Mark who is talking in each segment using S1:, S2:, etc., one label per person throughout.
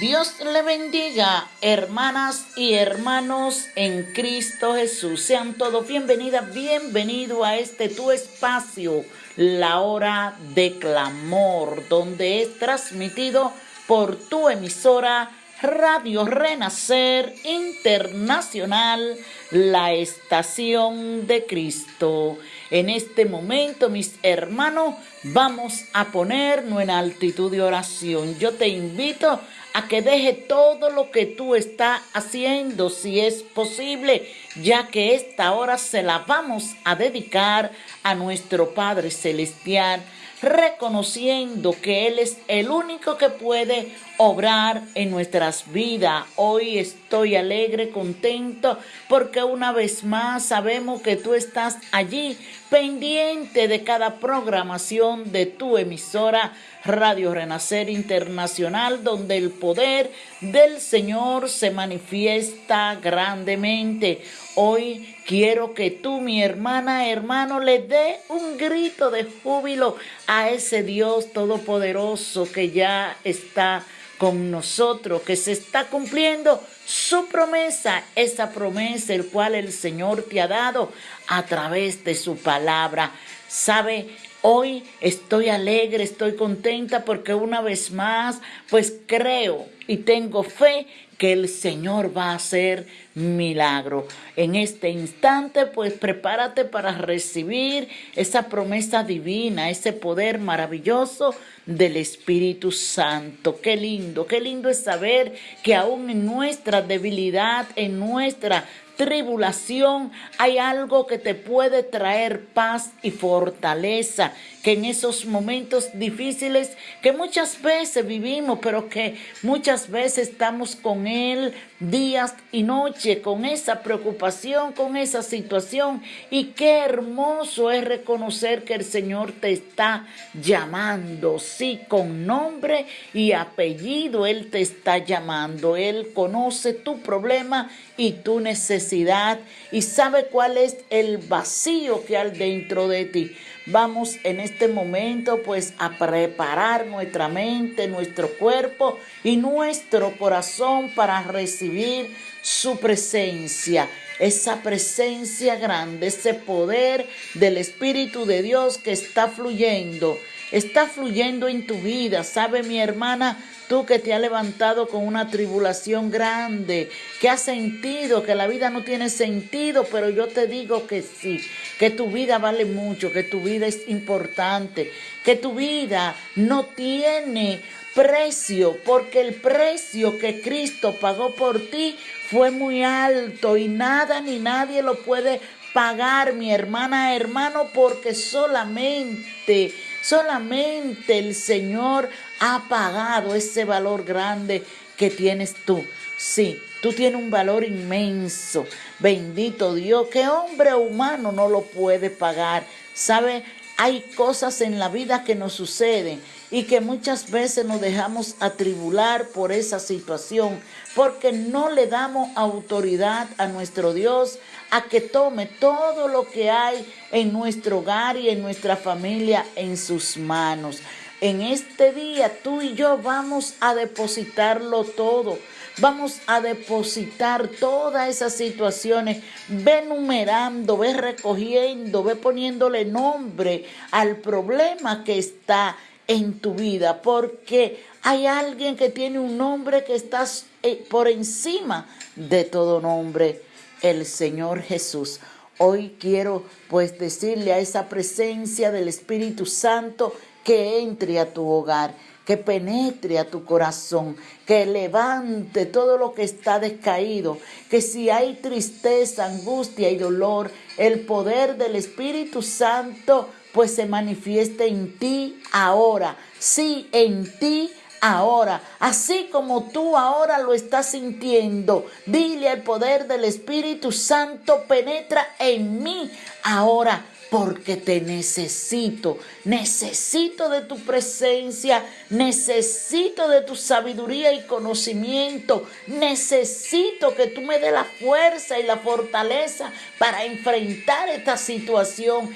S1: Dios le bendiga, hermanas y hermanos en Cristo Jesús. Sean todos bienvenidas, bienvenido a este tu espacio, la hora de clamor, donde es transmitido por tu emisora Radio Renacer Internacional, la estación de Cristo. En este momento, mis hermanos, vamos a ponernos en altitud de oración. Yo te invito a que deje todo lo que tú estás haciendo, si es posible, ya que esta hora se la vamos a dedicar a nuestro Padre Celestial, reconociendo que Él es el único que puede obrar en nuestras vidas. Hoy estoy alegre, contento, porque una vez más sabemos que tú estás allí pendiente de cada programación de tu emisora Radio Renacer Internacional, donde el poder del Señor se manifiesta grandemente. Hoy quiero que tú, mi hermana, hermano, le dé un grito de júbilo a ese Dios todopoderoso que ya está con nosotros, que se está cumpliendo su promesa, esa promesa el cual el Señor te ha dado a través de su palabra. ¿Sabe? Hoy estoy alegre, estoy contenta porque una vez más, pues creo y tengo fe que el Señor va a hacer milagro. En este instante, pues prepárate para recibir esa promesa divina, ese poder maravilloso del Espíritu Santo. Qué lindo, qué lindo es saber que aún en nuestra debilidad, en nuestra tribulación, hay algo que te puede traer paz y fortaleza, que en esos momentos difíciles que muchas veces vivimos, pero que muchas veces estamos con Él días y noche, con esa preocupación, con esa situación. Y qué hermoso es reconocer que el Señor te está llamando, sí, con nombre y apellido, Él te está llamando, Él conoce tu problema y tu necesidad y sabe cuál es el vacío que hay dentro de ti. Vamos en este momento pues a preparar nuestra mente, nuestro cuerpo y nuestro corazón para recibir su presencia. Esa presencia grande, ese poder del Espíritu de Dios que está fluyendo, está fluyendo en tu vida. ¿Sabe mi hermana? Tú que te has levantado con una tribulación grande, que has sentido que la vida no tiene sentido, pero yo te digo que sí, que tu vida vale mucho, que tu vida es importante, que tu vida no tiene precio, porque el precio que Cristo pagó por ti fue muy alto y nada ni nadie lo puede pagar, mi hermana, hermano, porque solamente Solamente el Señor ha pagado ese valor grande que tienes tú. Sí, tú tienes un valor inmenso. Bendito Dios, que hombre humano no lo puede pagar. ¿Sabe? Hay cosas en la vida que nos suceden y que muchas veces nos dejamos atribular por esa situación, porque no le damos autoridad a nuestro Dios a que tome todo lo que hay en nuestro hogar y en nuestra familia en sus manos. En este día tú y yo vamos a depositarlo todo. Vamos a depositar todas esas situaciones. Ve numerando, ve recogiendo, ve poniéndole nombre al problema que está en tu vida, porque hay alguien que tiene un nombre que está eh, por encima de todo nombre, el Señor Jesús. Hoy quiero pues decirle a esa presencia del Espíritu Santo que entre a tu hogar, que penetre a tu corazón, que levante todo lo que está descaído, que si hay tristeza, angustia y dolor, el poder del Espíritu Santo pues se manifieste en ti ahora. Sí, en ti ahora. Así como tú ahora lo estás sintiendo, dile al poder del Espíritu Santo, penetra en mí ahora porque te necesito. Necesito de tu presencia, necesito de tu sabiduría y conocimiento. Necesito que tú me dé la fuerza y la fortaleza para enfrentar esta situación.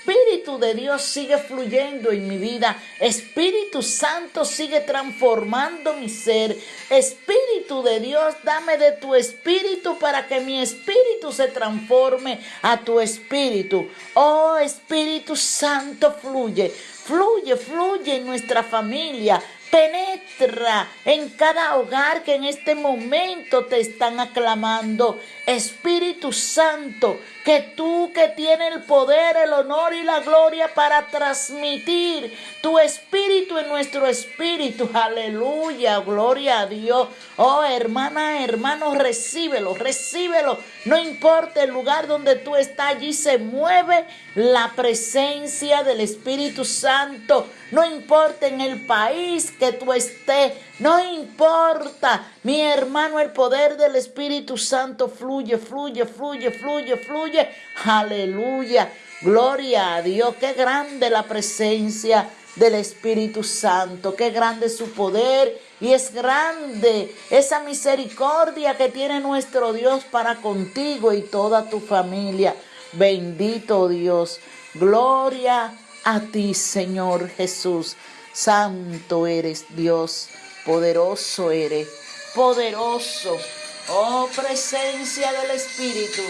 S1: Espíritu de Dios sigue fluyendo en mi vida. Espíritu Santo sigue transformando mi ser. Espíritu de Dios, dame de tu espíritu para que mi espíritu se transforme a tu espíritu. Oh Espíritu Santo, fluye. Fluye, fluye en nuestra familia. Penetra en cada hogar que en este momento te están aclamando. Espíritu Santo, que tú que tienes el poder, el honor y la gloria para transmitir tu espíritu en nuestro espíritu. Aleluya, gloria a Dios. Oh hermana, hermano, recíbelo, recíbelo. No importa el lugar donde tú estás, allí se mueve la presencia del Espíritu Santo. No importa en el país que tú estés, no importa, mi hermano, el poder del Espíritu Santo fluye, fluye, fluye, fluye, fluye. Aleluya. Gloria a Dios. Qué grande la presencia del Espíritu Santo. Qué grande su poder. Y es grande esa misericordia que tiene nuestro Dios para contigo y toda tu familia. Bendito Dios. Gloria a ti, Señor Jesús. Santo eres Dios, poderoso eres, poderoso. Oh presencia del Espíritu,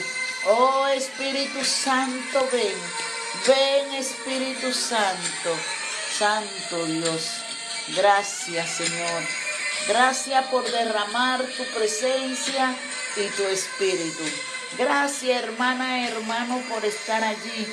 S1: oh Espíritu Santo, ven, ven Espíritu Santo, Santo Dios. Gracias Señor, gracias por derramar tu presencia y tu Espíritu. Gracias hermana, hermano, por estar allí,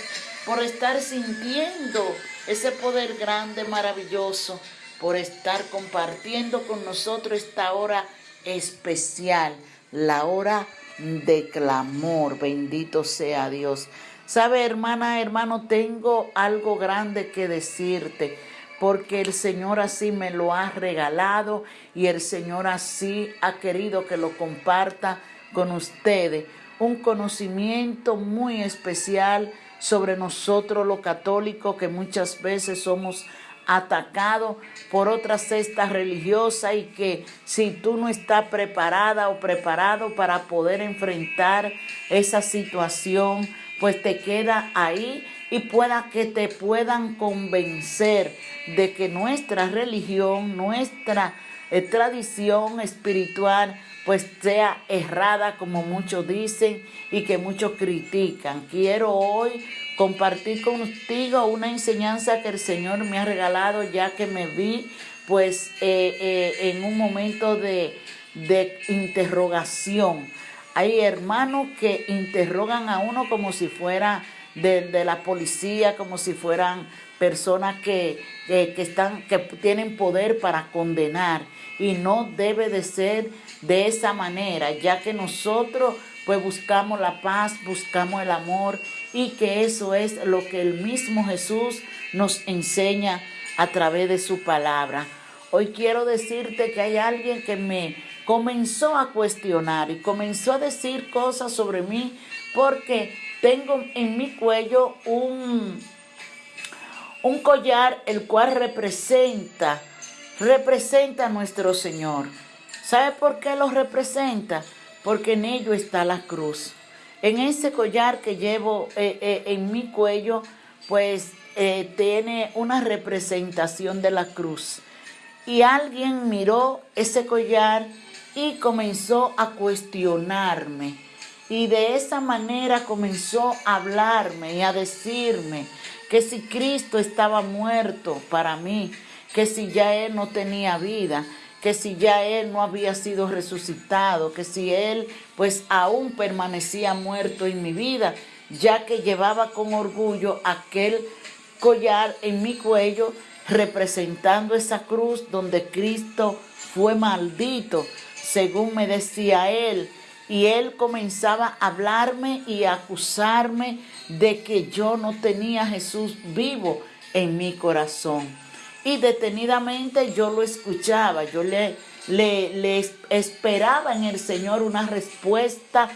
S1: por estar sintiendo ese poder grande, maravilloso, por estar compartiendo con nosotros esta hora especial, la hora de clamor. Bendito sea Dios. Sabe, hermana, hermano, tengo algo grande que decirte, porque el Señor así me lo ha regalado y el Señor así ha querido que lo comparta con ustedes. Un conocimiento muy especial sobre nosotros los católicos que muchas veces somos atacados por otra cesta religiosa y que si tú no estás preparada o preparado para poder enfrentar esa situación, pues te queda ahí y pueda que te puedan convencer de que nuestra religión, nuestra eh, tradición espiritual, pues sea errada como muchos dicen y que muchos critican. Quiero hoy compartir contigo una enseñanza que el Señor me ha regalado ya que me vi pues eh, eh, en un momento de, interrogación. Hay hermanos que interrogan a uno como si fuera de, la policía, como si fueran personas que, que, están, que tienen poder para condenar. Y no debe de ser de esa manera, ya que nosotros pues buscamos la paz, buscamos el amor y que eso es lo que el mismo Jesús nos enseña a través de su palabra. Hoy quiero decirte que hay alguien que me comenzó a cuestionar y comenzó a decir cosas sobre mí porque tengo en mi cuello un, un collar el cual representa, representa a nuestro Señor. ¿Sabe por qué lo representa? Porque en ello está la cruz. En ese collar que llevo eh, eh, en mi cuello, pues eh, tiene una representación de la cruz. Y alguien miró ese collar y comenzó a cuestionarme. Y de esa manera comenzó a hablarme y a decirme que si Cristo estaba muerto para mí, que si ya Él no tenía vida, que si ya él no había sido resucitado, que si él pues aún permanecía muerto en mi vida, ya que llevaba con orgullo aquel collar en mi cuello representando esa cruz donde Cristo fue maldito, según me decía él. Y él comenzaba a hablarme y a acusarme de que yo no tenía Jesús vivo en mi corazón y detenidamente yo lo escuchaba, yo le, le, esperaba en el Señor una respuesta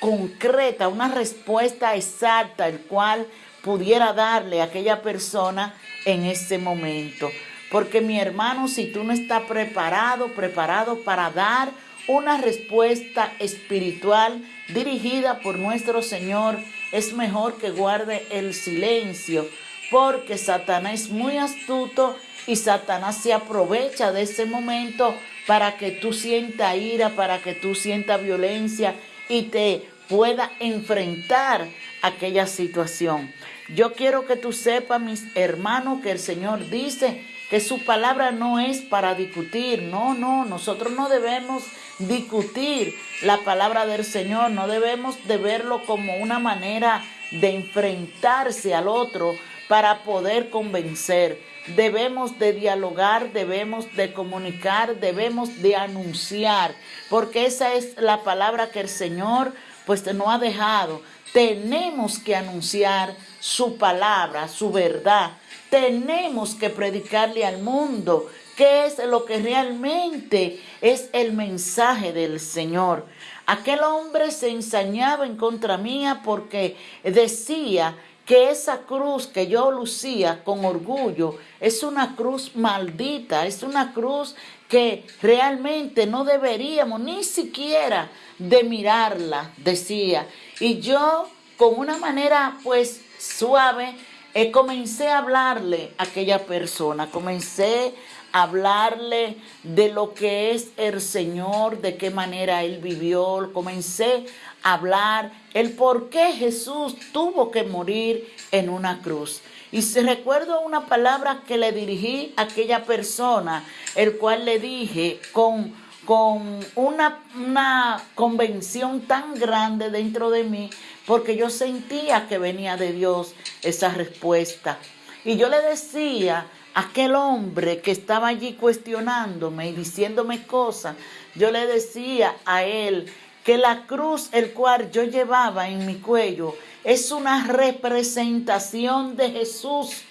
S1: concreta, una respuesta exacta, el cual pudiera darle a aquella persona en ese momento. Porque mi hermano, si tú no estás preparado, preparado para dar una respuesta espiritual dirigida por nuestro Señor es mejor que guarde el silencio, porque Satanás es muy astuto y Satanás se aprovecha de ese momento para que tú sientas ira, para que tú sientas violencia y te pueda enfrentar aquella situación. Yo quiero que tú sepas, mis hermanos, que el Señor dice que su palabra no es para discutir. No, no, nosotros no debemos discutir la palabra del Señor, no debemos de verlo como una manera de enfrentarse al otro para poder convencer. Debemos de dialogar, debemos de comunicar, debemos de anunciar, porque esa es la palabra que el Señor pues no ha dejado. Tenemos que anunciar su palabra, su verdad. Tenemos que predicarle al mundo qué es lo que realmente es el mensaje del Señor. Aquel hombre se ensañaba en contra mía porque decía que esa cruz que yo lucía con orgullo es una cruz maldita, es una cruz que realmente no deberíamos ni siquiera de mirarla, decía. Y yo con una manera pues suave eh, comencé a hablarle a aquella persona, comencé a hablarle de lo que es el Señor, de qué manera Él vivió, comencé a hablar el por qué Jesús tuvo que morir en una cruz. Y se recuerdo una palabra que le dirigí a aquella persona, el cual le dije con, con una, una convención tan grande dentro de mí, porque yo sentía que venía de Dios esa respuesta. Y yo le decía a aquel hombre que estaba allí cuestionándome y diciéndome cosas, yo le decía a él que la cruz el cual yo llevaba en mi cuello es una representación de Jesús,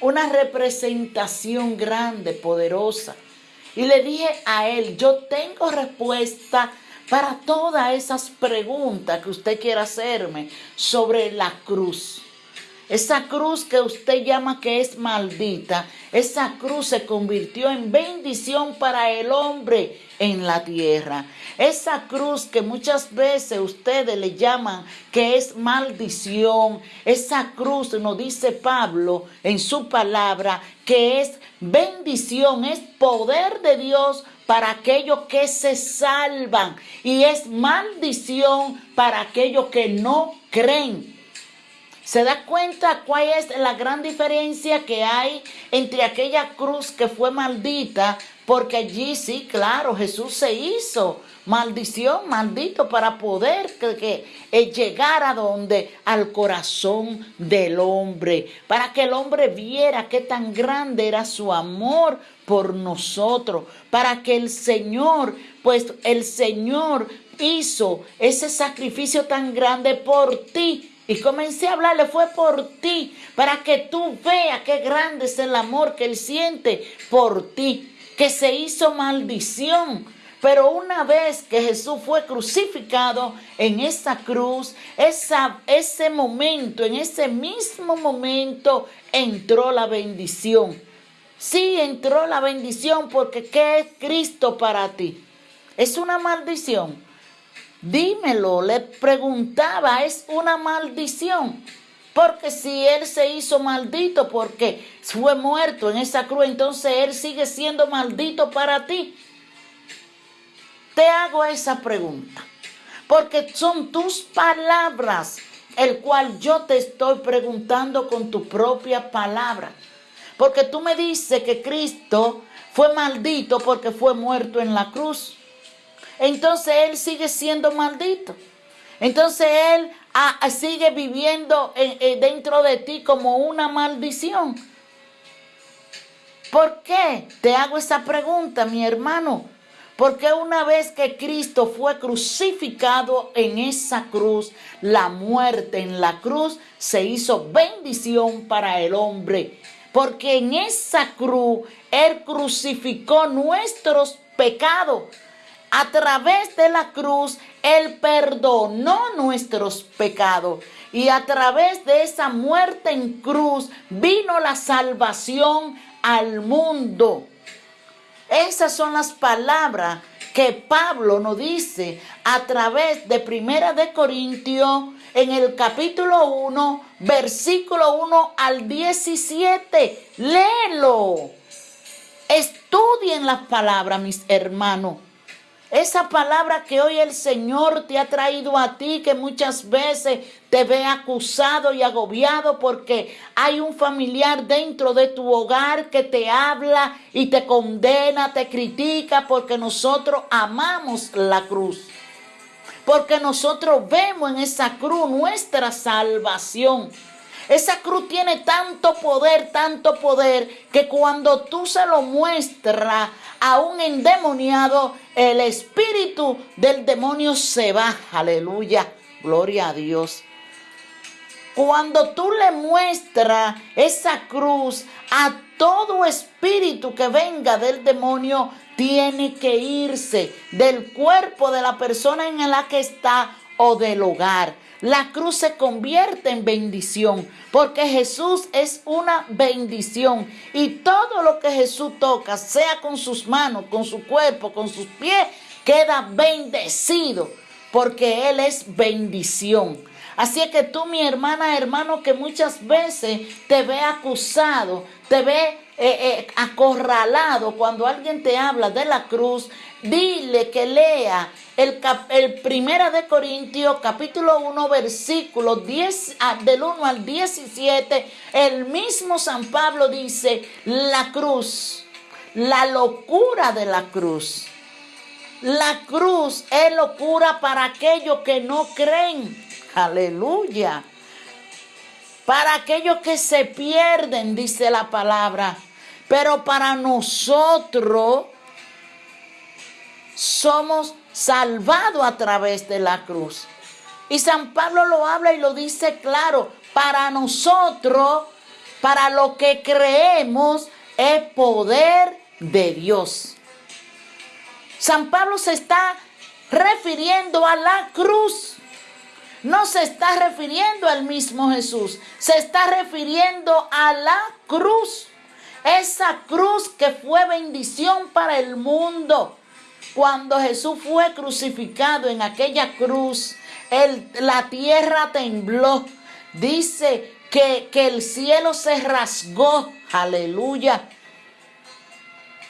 S1: una representación grande, poderosa. Y le dije a él, yo tengo respuesta para todas esas preguntas que usted quiera hacerme sobre la cruz. Esa cruz que usted llama que es maldita, esa cruz se convirtió en bendición para el hombre en la tierra. Esa cruz que muchas veces ustedes le llaman que es maldición, esa cruz nos dice Pablo en su palabra que es bendición, es poder de Dios para aquellos que se salvan y es maldición para aquellos que no creen. ¿Se da cuenta cuál es la gran diferencia que hay entre aquella cruz que fue maldita? Porque allí sí, claro, Jesús se hizo maldición, maldito, para poder que, eh, llegar a donde, al corazón del hombre, para que el hombre viera qué tan grande era su amor por nosotros, para que el Señor, pues el Señor hizo ese sacrificio tan grande por ti y comencé a hablarle, fue por ti, para que tú veas qué grande es el amor que Él siente por ti, que se hizo maldición. Pero una vez que Jesús fue crucificado en esa cruz, esa, ese momento, en ese mismo momento, entró la bendición. Sí, entró la bendición porque ¿qué es Cristo para ti? ¿Es una maldición? Dímelo, le preguntaba, es una maldición. Porque si él se hizo maldito porque fue muerto en esa cruz, entonces él sigue siendo maldito para ti. Te hago esa pregunta. Porque son tus palabras, el cual yo te estoy preguntando con tu propia palabra. Porque tú me dices que Cristo fue maldito porque fue muerto en la cruz entonces él sigue siendo maldito. Entonces él ah, ah, sigue viviendo eh, eh, dentro de ti como una maldición. ¿Por qué? Te hago esa pregunta, mi hermano. Porque una vez que Cristo fue crucificado en esa cruz, la muerte en la cruz se hizo bendición para el hombre. Porque en esa cruz Él crucificó nuestros pecados a través de la cruz, Él perdonó nuestros pecados. Y a través de esa muerte en cruz vino la salvación al mundo. Esas son las palabras que Pablo nos dice a través de Primera de Corintios en el capítulo 1, versículo 1 al 17. Léelo. Estudien las palabras, mis hermanos. Esa palabra que hoy el Señor te ha traído a ti, que muchas veces te ve acusado y agobiado porque hay un familiar dentro de tu hogar que te habla y te condena, te critica, porque nosotros amamos la cruz. Porque nosotros vemos en esa cruz nuestra salvación. Esa cruz tiene tanto poder, tanto poder, que cuando tú se lo muestras a un endemoniado, el espíritu del demonio se va. Aleluya. Gloria a Dios. Cuando tú le muestras esa cruz a todo espíritu que venga del demonio, tiene que irse del cuerpo de la persona en la que está o del hogar. La cruz se convierte en bendición porque Jesús es una bendición y todo lo que Jesús toca, sea con sus manos, con su cuerpo, con sus pies, queda bendecido porque Él es bendición. Así es que tú, mi hermana, hermano, que muchas veces te ve acusado, te ve eh, eh, acorralado cuando alguien te habla de la cruz, dile que lea el, el Primera de Corintios capítulo 1 versículo 10 ah, del 1 al 17, el mismo San Pablo dice, la cruz, la locura de la cruz. La cruz es locura para aquellos que no creen. Aleluya. Para aquellos que se pierden, dice la palabra. Pero para nosotros somos salvados a través de la cruz. Y San Pablo lo habla y lo dice claro. Para nosotros, para lo que creemos, es poder de Dios. San Pablo se está refiriendo a la cruz. No se está refiriendo al mismo Jesús, se está refiriendo a la cruz. Esa cruz que fue bendición para el mundo. Cuando Jesús fue crucificado en aquella cruz, la tierra tembló. Dice que, que el cielo se rasgó. Aleluya.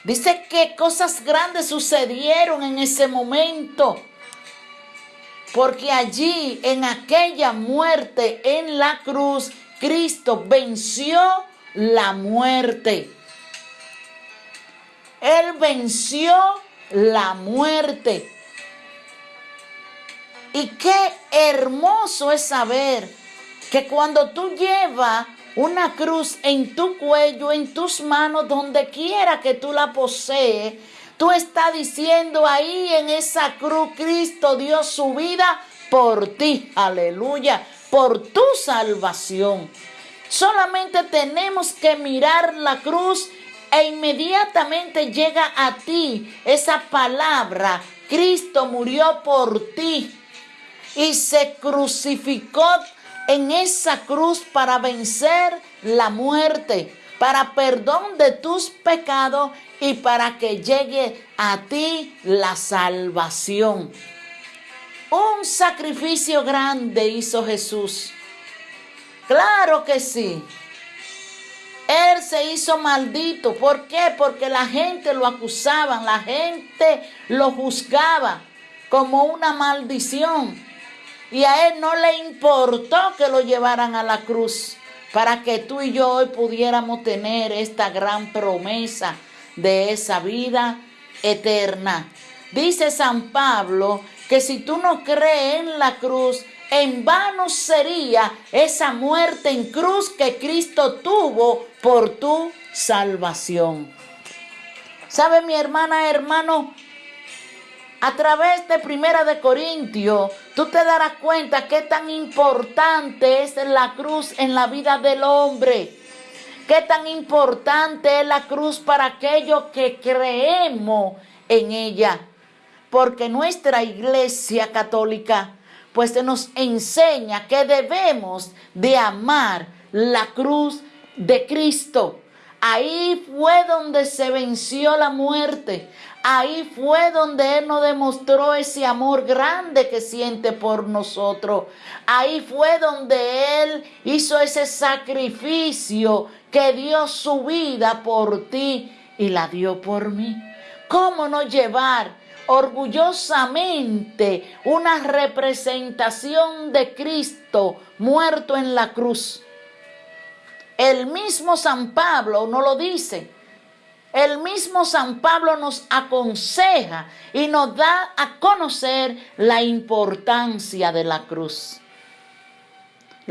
S1: Dice que cosas grandes sucedieron en ese momento. Porque allí, en aquella muerte en la cruz, Cristo venció la muerte. Él venció la muerte. Y qué hermoso es saber que cuando tú llevas una cruz en tu cuello, en tus manos, donde quiera que tú la posees, tú estás diciendo ahí en esa cruz, Cristo dio su vida por ti, aleluya, por tu salvación. Solamente tenemos que mirar la cruz e inmediatamente llega a ti esa palabra. Cristo murió por ti y se crucificó en esa cruz para vencer la muerte, para perdón de tus pecados y para que llegue a ti la salvación. Un sacrificio grande hizo Jesús Claro que sí. Él se hizo maldito. ¿Por qué? Porque la gente lo acusaba, la gente lo juzgaba como una maldición. Y a él no le importó que lo llevaran a la cruz para que tú y yo hoy pudiéramos tener esta gran promesa de esa vida eterna. Dice San Pablo que si tú no crees en la cruz, en vano sería esa muerte en cruz que Cristo tuvo por tu salvación. ¿Sabe mi hermana, hermano? A través de Primera de Corintios, tú te darás cuenta qué tan importante es la cruz en la vida del hombre. Qué tan importante es la cruz para aquellos que creemos en ella. Porque nuestra iglesia católica pues nos enseña que debemos de amar la cruz de Cristo. Ahí fue donde se venció la muerte. Ahí fue donde Él nos demostró ese amor grande que siente por nosotros. Ahí fue donde Él hizo ese sacrificio que dio su vida por ti y la dio por mí. ¿Cómo no llevar orgullosamente una representación de Cristo muerto en la cruz? El mismo San Pablo no lo dice. El mismo San Pablo nos aconseja y nos da a conocer la importancia de la cruz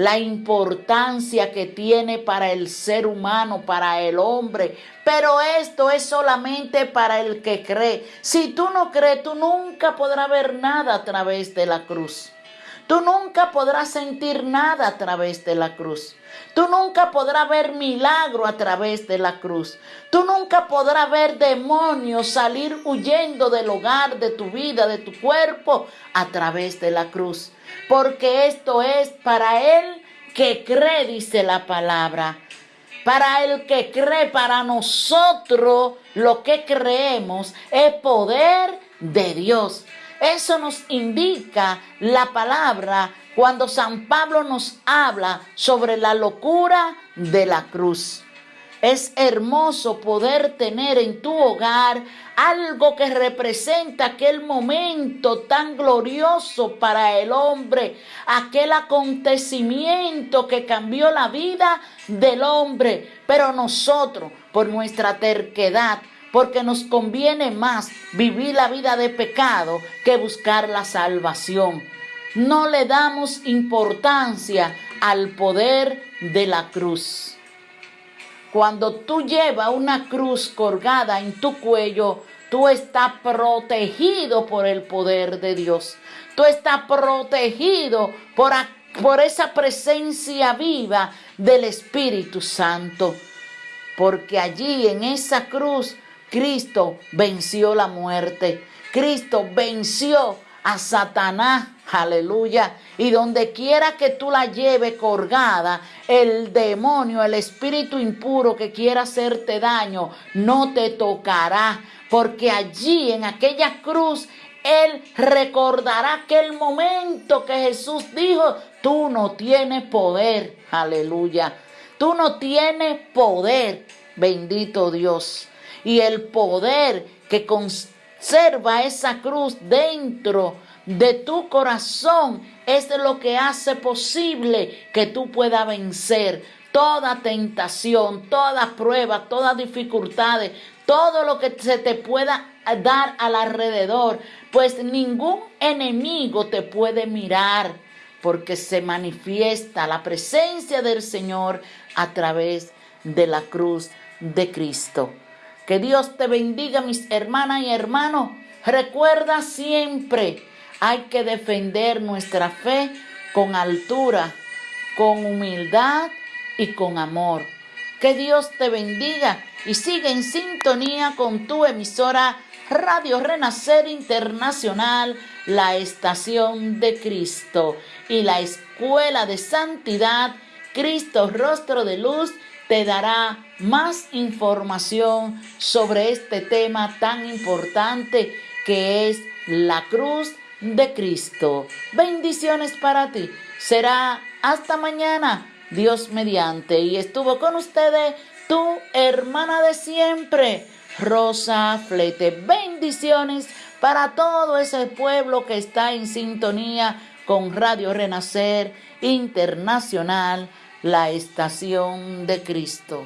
S1: la importancia que tiene para el ser humano, para el hombre. Pero esto es solamente para el que cree. Si tú no crees, tú nunca podrás ver nada a través de la cruz. Tú nunca podrás sentir nada a través de la cruz. Tú nunca podrás ver milagro a través de la cruz. Tú nunca podrás ver demonios salir huyendo del hogar, de tu vida, de tu cuerpo, a través de la cruz. Porque esto es para él que cree, dice la palabra. Para el que cree, para nosotros lo que creemos es poder de Dios. Eso nos indica la palabra cuando San Pablo nos habla sobre la locura de la cruz. Es hermoso poder tener en tu hogar algo que representa aquel momento tan glorioso para el hombre, aquel acontecimiento que cambió la vida del hombre. Pero nosotros, por nuestra terquedad, porque nos conviene más vivir la vida de pecado que buscar la salvación. No le damos importancia al poder de la cruz. Cuando tú llevas una cruz colgada en tu cuello, tú estás protegido por el poder de Dios. Tú estás protegido por, por esa presencia viva del Espíritu Santo. Porque allí en esa cruz Cristo venció la muerte. Cristo venció a Satanás. Aleluya. Y donde quiera que tú la lleves colgada, el demonio, el espíritu impuro que quiera hacerte daño, no te tocará. Porque allí en aquella cruz él recordará aquel momento que Jesús dijo, tú no tienes poder, aleluya. Tú no tienes poder, bendito Dios y el poder que conserva esa cruz dentro de tu corazón es lo que hace posible que tú puedas vencer toda tentación, toda prueba, todas dificultades, todo lo que se te pueda dar al alrededor, pues ningún enemigo te puede mirar porque se manifiesta la presencia del Señor a través de la cruz de Cristo. Que Dios te bendiga, mis hermanas y hermanos. Recuerda siempre, hay que defender nuestra fe con altura, con humildad y con amor. Que Dios te bendiga y sigue en sintonía con tu emisora Radio Renacer Internacional, la estación de Cristo y la Escuela de Santidad, Cristo Rostro de Luz te dará más información sobre este tema tan importante que es la cruz de Cristo. Bendiciones para ti. Será hasta mañana, Dios mediante. Y estuvo con ustedes tu hermana de siempre, Rosa Flete. Bendiciones para todo ese pueblo que está en sintonía con Radio Renacer Internacional la estación de Cristo.